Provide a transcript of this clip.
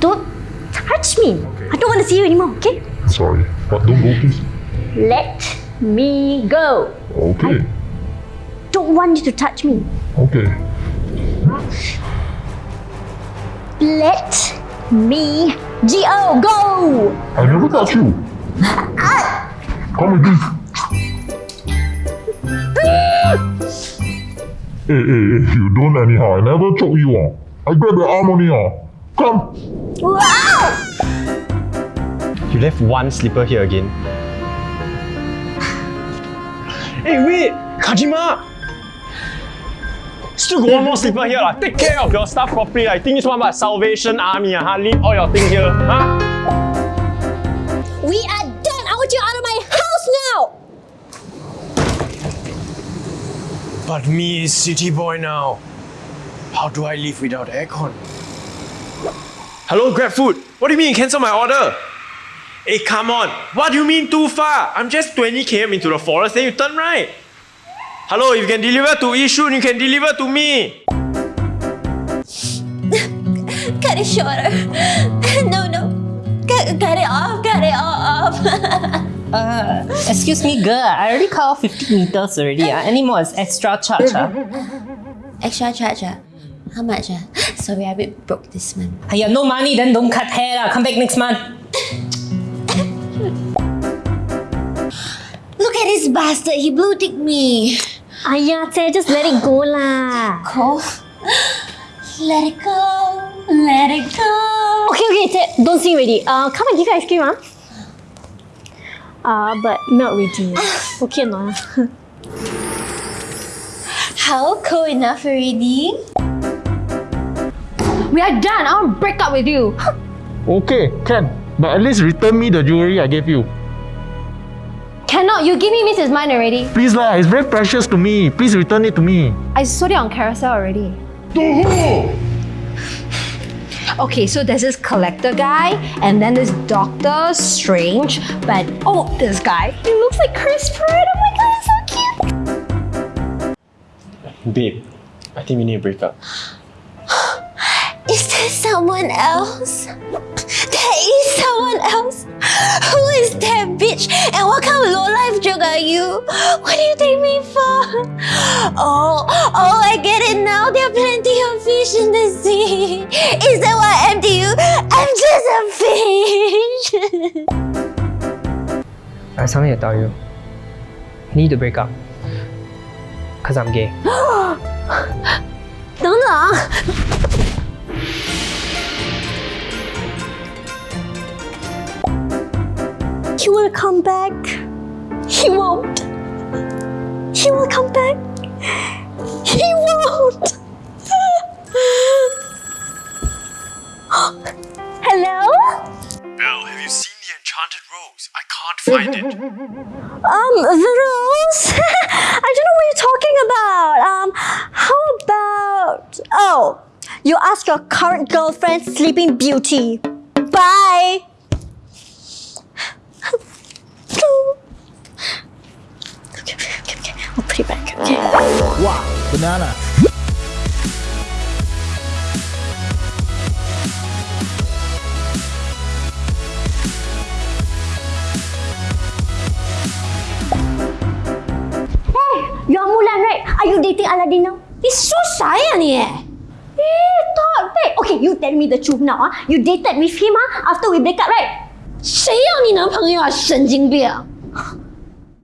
Don't touch me. I don't want to see you anymore, okay? Sorry, but don't go please. Let me go. Okay, Don't want you to touch me. okay. Let me go. Go. I never touch you. Come with me. Hey, hey, hey, you don't anyhow. I never choke you. ah. I grab your arm only. ah. Come. Wow. You left one slipper here again. hey, wait! Kajima! Still got one more slipper here. lah. Take care of your stuff properly. I think this one about Salvation Army. ah, huh? Leave all your things here. Huh? We are done. I want you out of my house now. But me is city boy now. How do I live without aircon? Hello, GrabFood. What do you mean you cancel my order? Hey, come on. What do you mean too far? I'm just 20 km into the forest, then you turn right. Hello, if you can deliver to Yishun, you can deliver to me. Cut it shorter. No, no. Cut, cut it off. Cut it off. Uh, excuse me, girl. I already cut off 50 meters already. Uh. Any more is extra charge. Uh. Extra charge. ah? How much? ah? Sorry, I a bit broke this month. Aya, no money, then don't cut hair. lah. Come back next month. Look at this bastard. He blue tick me. Ayah, Teh, just let it go lah. Go. Let it go. Let it go. Okay, okay, Teh, don't sing already. Uh, come and give you ice cream, ah. Uh, but melt already. Okay, no. How cool enough already? We are done. I want to break up with you. Okay, can. But at least return me the jewelry I gave you. Cannot. You give me Mrs. Mine already. Please lah, it's very precious to me. Please return it to me. I sold it on Carousell already. Okay, so there's this collector guy, and then this Doctor Strange, but oh, this guy, he looks like Chris Pratt. Oh my god, he's so cute. Babe, I think we need to break up. Is there someone else? There is someone else. Who is that bitch? And what kind of low life joke are you? What do you take me for? Oh, oh, I get it now. There are plenty of fish in the sea. Is that why I'm to you? I'm just a fish. I have something to tell you. We need to break up. Cause I'm gay. 等等 will come back. He won't. He will come back. He won't. Hello? Belle, have you seen the enchanted rose? I can't find it. Um, the rose? I don't know what you're talking about. Um, how about. Oh, you ask your current girlfriend, Sleeping Beauty. Bye. Wow, banana. You're Mulan, right? Are you dating Aladdin now? He's so shy, ni eh. Eh, talk back. Okay, you tell me the truth now. Ah, You dated with him ah after we break up, right? 谁要你男朋友啊？神经病！